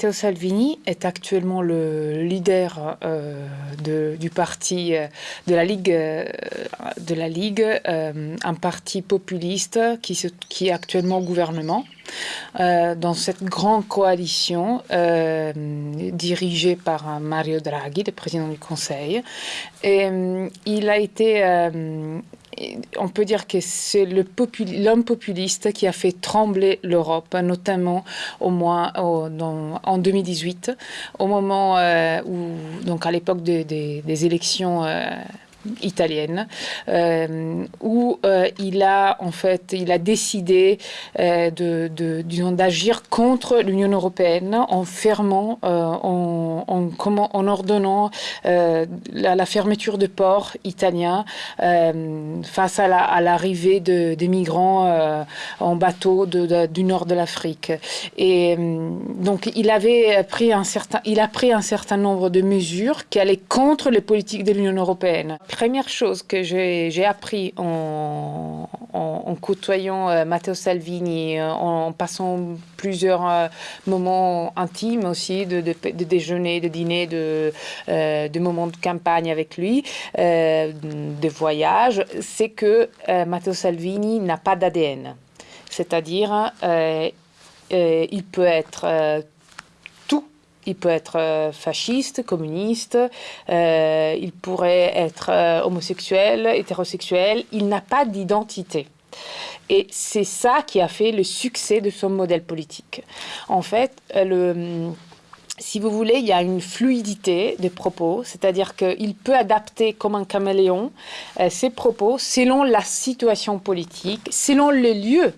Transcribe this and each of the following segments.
Matteo Salvini est actuellement le leader euh, du parti de la Ligue, de la Ligue un parti populiste qui est actuellement au gouvernement. dans cette grande coalition dirigée par Mario Draghi, le président du Conseil. Et il a été on peut dire que c'est l'homme populiste qui a fait trembler l'Europe, notamment au moins en 2018, au moment euh, où, donc à l'époque des élections euh, italienne, euh, où euh, il a en fait, il a décidé euh, d'agir contre l'Union européenne en fermant, en, ordonnant la, fermeture de ports italiens face à, la, à l'arrivée de, des migrants en bateau du nord de l'Afrique. Et donc il avait pris un certain, il a pris un certain nombre de mesures qui allaient contre les politiques de l'Union européenne première chose que j'ai appris en, côtoyant euh, Matteo Salvini, euh, en, passant plusieurs euh, moments intimes aussi, de, déjeuner, de dîner, de, de moments de campagne avec lui, de voyage, c'est que Matteo Salvini n'a pas d'ADN. C'est-à-dire, il peut être il peut être euh, fasciste, communiste, euh, il pourrait être euh, homosexuel, hétérosexuel, il n'a pas d'identité. Et c'est ça qui a fait le succès de son modèle politique. En fait, le si vous voulez, il y a une fluidité des propos, c'est-à-dire qu'il peut adapter comme un caméléon ses propos selon la situation politique, selon le lieu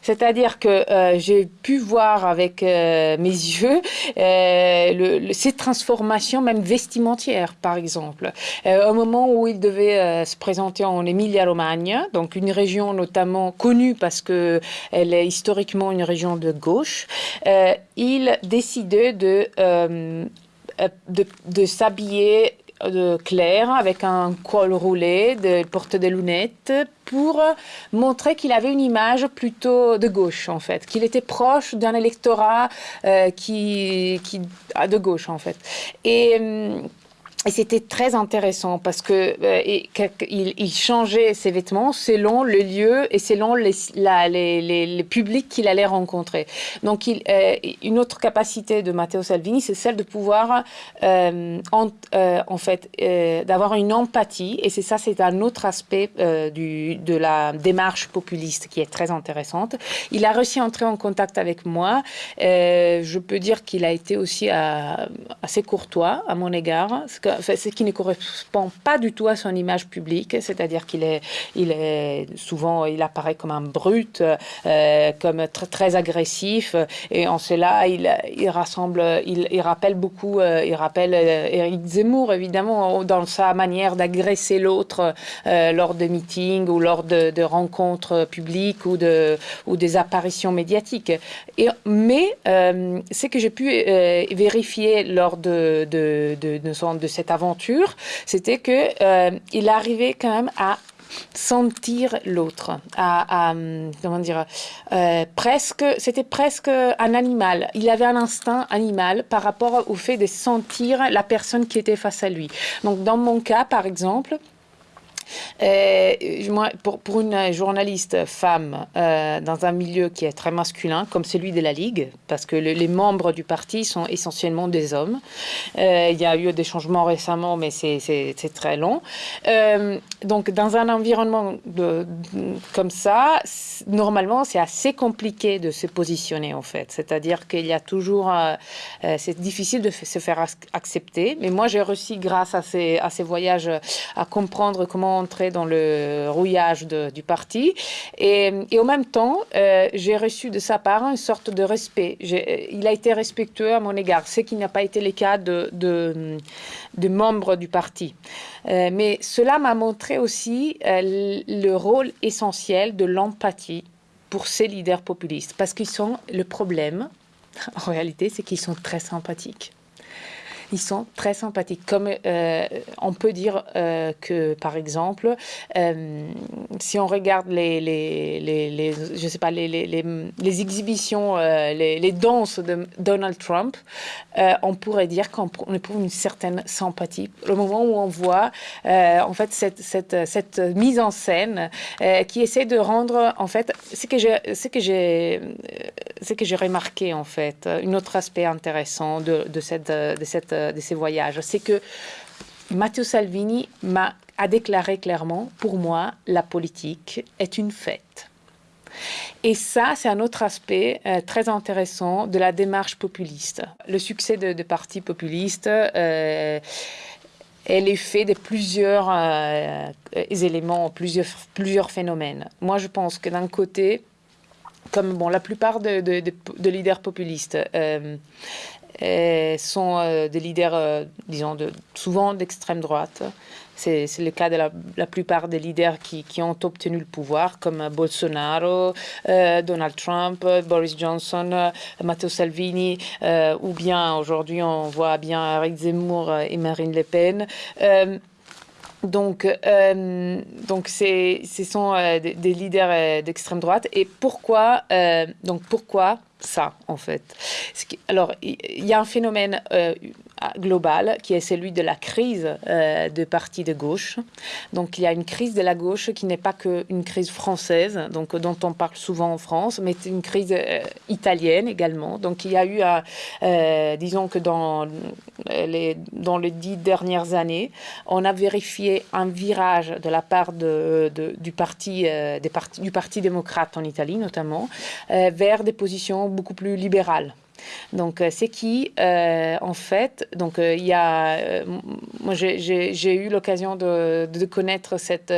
c'est-à-dire que euh, j'ai pu voir avec euh, mes yeux euh, ces transformations, même vestimentières, par exemple. au moment où il devait se présenter en Emilia-Romagna, donc une région notamment connue parce qu'elle est historiquement une région de gauche, il décidait de, de, de s'habiller de clair avec un col roulé, de porter des lunettes pour montrer qu'il avait une image plutôt de gauche en fait, qu'il était proche d'un électorat euh, qui, qui de gauche en fait. Et hum, et c'était très intéressant parce que euh, il, changeait ses vêtements selon le lieu et selon les, publics qu'il allait rencontrer. Donc, euh, une autre capacité de Matteo Salvini, c'est celle de pouvoir, euh, en, en, fait, d'avoir une empathie. Et c'est ça, c'est un autre aspect de la démarche populiste qui est très intéressante. Il a réussi à entrer en contact avec moi. je peux dire qu'il a été aussi assez courtois à mon égard. Ce qui ne correspond pas du tout à son image publique, c'est-à-dire qu'il est, souvent, il apparaît comme un brut, euh, comme très, agressif, et en cela, il, rassemble, il, rappelle beaucoup, euh, il rappelle Eric euh, Zemmour, évidemment, dans sa manière d'agresser l'autre lors de meetings ou lors de, rencontres publiques ou, de, ou des apparitions médiatiques. Mais ce que j'ai pu vérifier lors de cette aventure, c'était que euh, il arrivait quand même à sentir l'autre, à, comment dire, euh, presque, c'était presque un animal. Il avait un instinct animal par rapport au fait de sentir la personne qui était face à lui. Donc dans mon cas, par exemple, euh, pour, une journaliste femme euh, dans un milieu qui est très masculin, comme celui de la Ligue, parce que les membres du parti sont essentiellement des hommes, euh, il y a eu des changements récemment, mais c'est très long. donc, dans un environnement comme ça, normalement, c'est assez compliqué de se positionner, en fait. C'est-à-dire qu'il y a toujours... c'est difficile de se faire accepter, mais moi, j'ai réussi, grâce à ces voyages, à comprendre comment dans le rouillage du parti. Et, et, en même temps, euh, j'ai reçu de sa part une sorte de respect. Il a été respectueux à mon égard, ce qui n'a pas été le cas de, de, membres du parti. Euh, mais cela m'a montré aussi euh, le rôle essentiel de l'empathie pour ces leaders populistes, parce qu'ils sont le problème, en réalité, c'est qu'ils sont très sympathiques. Ils sont très sympathiques. Comme on peut dire que, par exemple, si on regarde les, les, les, je sais pas, les, exhibitions, les, danses de Donald Trump, on pourrait dire qu'on éprouve une certaine sympathie. Le moment où on voit, en fait, cette, cette, cette mise en scène qui essaie de rendre, en fait, ce que j'ai, ce que j'ai, ce que j'ai remarqué, en fait, un autre aspect intéressant de, de, cette, de, cette, de ces voyages, c'est que Matteo Salvini m'a a déclaré clairement, pour moi, la politique est une fête. Et ça, c'est un autre aspect euh, très intéressant de la démarche populiste. Le succès de, de partis populistes euh, est l'effet de plusieurs euh, éléments, plusieurs, plusieurs phénomènes. Moi, je pense que d'un côté, comme bon, la plupart de, de, de leaders populistes euh, euh, sont euh, des leaders, disons, souvent d'extrême droite. C'est le cas de la, plupart des leaders qui, ont obtenu le pouvoir, comme Bolsonaro, Donald Trump, Boris Johnson, Matteo Salvini, ou bien aujourd'hui on voit bien Eric Zemmour et Marine Le Pen. Donc, euh, donc ce sont euh, des, des, leaders euh, d'extrême droite. Et pourquoi, euh, donc pourquoi ça, en fait Alors, il y a un phénomène euh, global qui est celui de la crise euh, de partis de gauche. Donc, il y a une crise de la gauche qui n'est pas qu'une crise française, donc dont on parle souvent en France, mais une crise euh, italienne également. Donc, il y a eu, euh, disons que dans les, dans les dix dernières années, on a vérifié un virage de la part de, du, parti, des partis, du Parti démocrate en Italie notamment, vers des positions beaucoup plus libéral. Donc, euh, c'est qui, euh, en fait, donc euh, il y a, moi j'ai eu l'occasion de, connaître cette,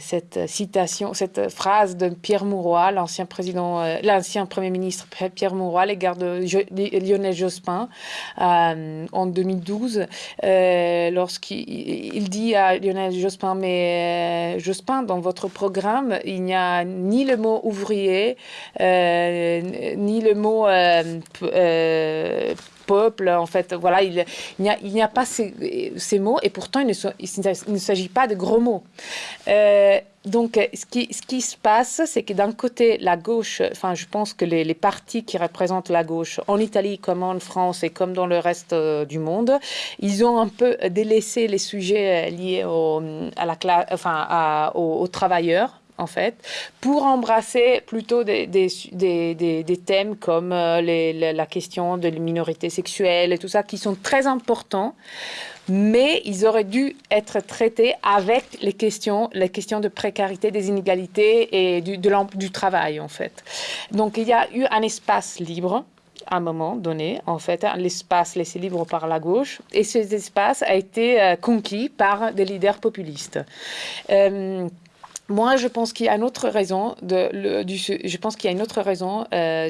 cette citation, cette phrase de Pierre Mauroy, l'ancien président, euh, l'ancien premier ministre Pierre Mauroy, à l'égard Lionel Jospin euh, en 2012, euh, lorsqu'il dit à Lionel Jospin, mais euh, Jospin, dans votre programme, il n'y a ni le mot ouvrier, ni le mot peuple. En fait, voilà, il, n'y a, pas ces, mots et pourtant il ne, s'agit pas de gros mots. Euh, donc, ce qui, se passe, c'est que d'un côté, la gauche, enfin, je pense que les, partis qui représentent la gauche, en Italie comme en France et comme dans le reste euh, du monde, ils ont un peu délaissé les sujets liés au, à la enfin, aux travailleurs en fait, pour embrasser plutôt des, thèmes comme euh, la question de la minorité sexuelle et tout ça, qui sont très importants, mais ils auraient dû être traités avec les questions, les questions de précarité, des inégalités et du, travail, en fait. Donc, il y a eu un espace libre à un moment donné, en fait, l'espace laissé libre par la gauche, et cet espace a été euh, conquis par des leaders populistes. Euh, moi, je pense qu'il y a une autre raison,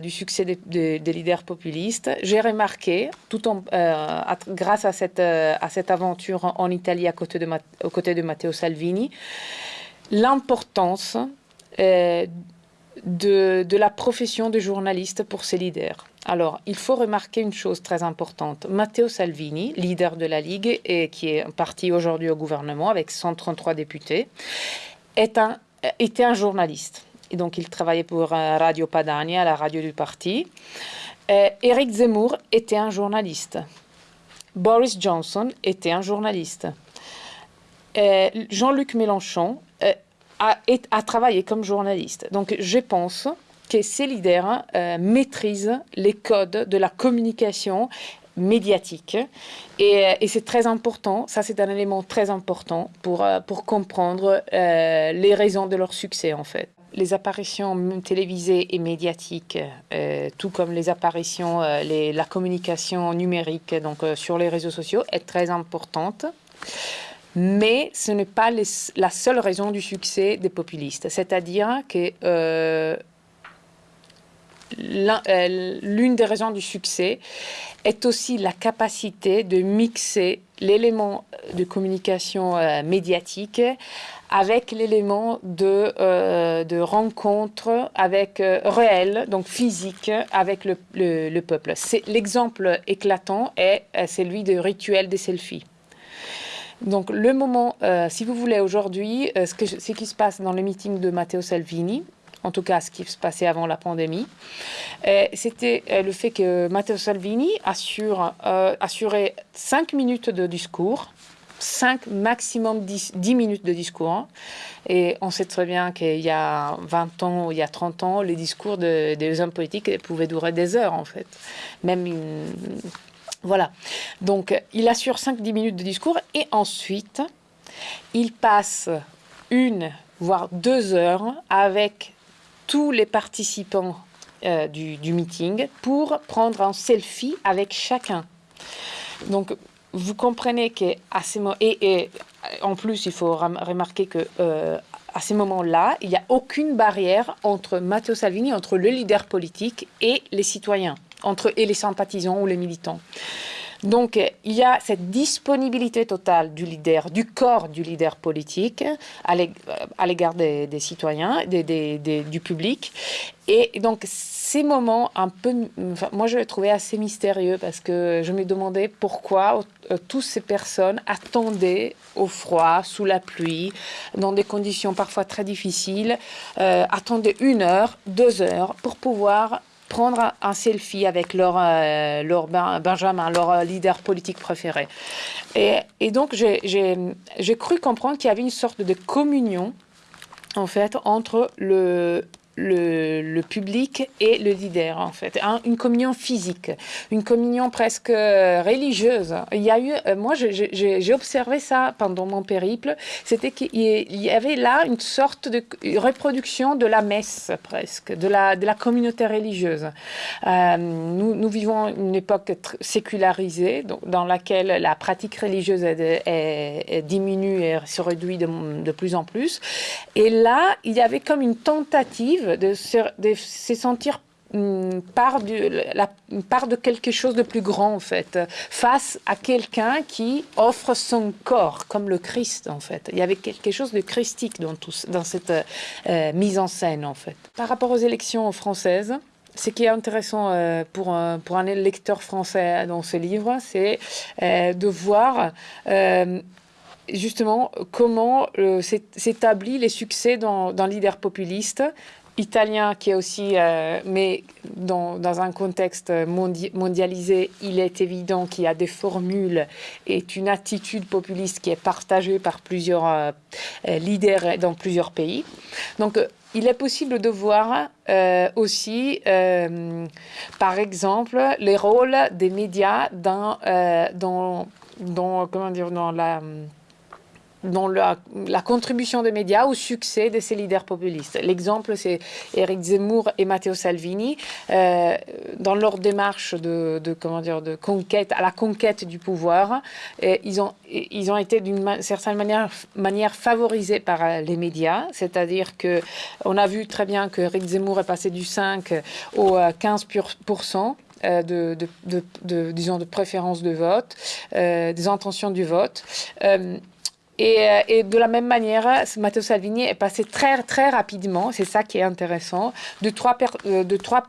du, succès des, leaders populistes. J'ai remarqué, tout en, euh, grâce à cette, euh, aventure en, en, Italie à côté de, aux côtés de Matteo Salvini, l'importance euh, de, de la profession de journaliste pour ces leaders. Alors, il faut remarquer une chose très importante. Matteo Salvini, leader de la Ligue et qui est parti aujourd'hui au gouvernement avec 133 députés, un, était un journaliste. Et donc, il travaillait pour Radio Padania, la radio du parti. Euh, Eric Zemmour était un journaliste. Boris Johnson était un journaliste. Euh, Jean-Luc Mélenchon euh, a, a, travaillé comme journaliste. Donc, je pense que ces leaders euh, maîtrisent les codes de la communication médiatique. Et, et c'est très important, ça c'est un élément très important pour, euh, pour comprendre euh, les raisons de leur succès en fait. Les apparitions télévisées et médiatiques, euh, tout comme les apparitions, euh, les, la communication numérique donc euh, sur les réseaux sociaux est très importante. Mais ce n'est pas la seule raison du succès des populistes. C'est-à-dire que l'une des raisons du succès est aussi la capacité de mixer l'élément de communication médiatique avec l'élément de, euh, de rencontre avec euh, réel, donc physique, avec le, le, peuple. L'exemple éclatant est euh, celui de rituel des selfies. Donc le moment, si vous voulez aujourd'hui, ce, qui se passe dans le meeting de Matteo Salvini, en tout cas ce qui se passait avant la pandémie, c'était le fait que Matteo Salvini assure, assurait cinq minutes de discours 5, maximum 10, 10, minutes de discours. Hein. Et on sait très bien qu'il y a 20 ans il y a 30 ans, les discours de, des hommes politiques pouvaient durer des heures, en fait. Même Voilà. Donc, il assure 5-10 minutes de discours et ensuite, il passe une, voire deux heures avec tous les participants euh, du, du meeting pour prendre un selfie avec chacun. Donc, vous comprenez qu'à ces moments, et, en plus, il faut remarquer que euh, à ces moments-là, il n'y a aucune barrière entre Matteo Salvini, entre le leader politique et les citoyens, entre et les sympathisants ou les militants. Donc, il y a cette disponibilité totale du leader, du corps du leader politique à l'égard des, citoyens, du public. Et donc, ces moments un peu... moi, je les trouvais assez mystérieux parce que je me demandais pourquoi euh, toutes ces personnes attendaient au froid, sous la pluie, dans des conditions parfois très difficiles, euh, attendaient une heure, deux heures pour pouvoir prendre un selfie avec leur, euh, leur Benjamin, leur euh, leader politique préféré. Et, et donc, j'ai cru comprendre qu'il y avait une sorte de communion, en fait, entre le, le, public et le leader, en fait. une communion physique, une communion presque euh, religieuse. Il y a eu, euh, moi, j'ai observé ça pendant mon périple, c'était qu'il y avait là une sorte de reproduction de la messe, presque, de la, communauté religieuse. Euh, nous, vivons une époque sécularisée, dans laquelle la pratique religieuse est, diminue et se réduit de plus en plus. Et là, il y avait comme une tentative de se, sentir hum, part la, part de quelque chose de plus grand, en fait, face à quelqu'un qui offre son corps, comme le Christ, en fait. Il y avait quelque chose de christique dans, tout, dans cette euh, mise en scène, en fait. Par rapport aux élections françaises, ce qui est intéressant euh, pour, un, pour un lecteur français dans ce livre, c'est euh, de voir justement comment s'établit les succès dans, dans leader populiste italien qui est aussi, euh, mais dans, un contexte mondialisé, il est évident qu'il y a des formules et une attitude populiste qui est partagée par plusieurs euh, leaders dans plusieurs pays. Donc, il est possible de voir euh, aussi, par exemple, les rôles des médias dans, dans, dans, comment dire, dans la dans la, contribution des médias au succès de ces leaders populistes. L'exemple, c'est Éric Zemmour et Matteo Salvini. Euh, dans leur démarche de, comment dire, de conquête, à la conquête du pouvoir, ils, ont, ils ont été d'une certaine manière, manière favorisés par euh, les médias. C'est-à-dire qu'on a vu très bien que Éric Zemmour est passé du 5 au 15 euh, de, de, disons, de préférence de vote, des intentions du vote. Et, de la même manière, Matteo Salvini est passé très, très rapidement, c'est ça qui est intéressant, de 3%, de 3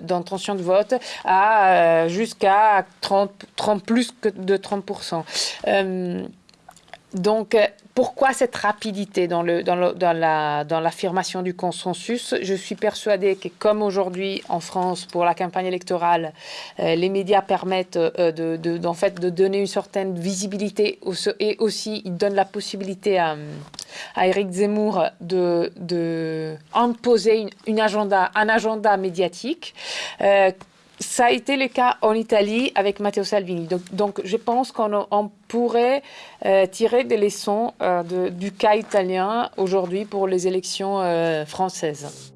d'intention de, vote à euh, jusqu'à 30, 30, plus que de 30%. Euh, donc, pourquoi cette rapidité dans, l'affirmation du consensus? Je suis persuadée que comme aujourd'hui en France, pour la campagne électorale, euh, les médias permettent euh, de, en fait, de donner une certaine visibilité et aussi ils donnent la possibilité à, à Éric Zemmour de, de agenda, un agenda médiatique. Euh, ça a été le cas en Italie avec Matteo Salvini. Donc, je pense qu'on pourrait euh, tirer des leçons euh, du cas italien aujourd'hui pour les élections euh, françaises.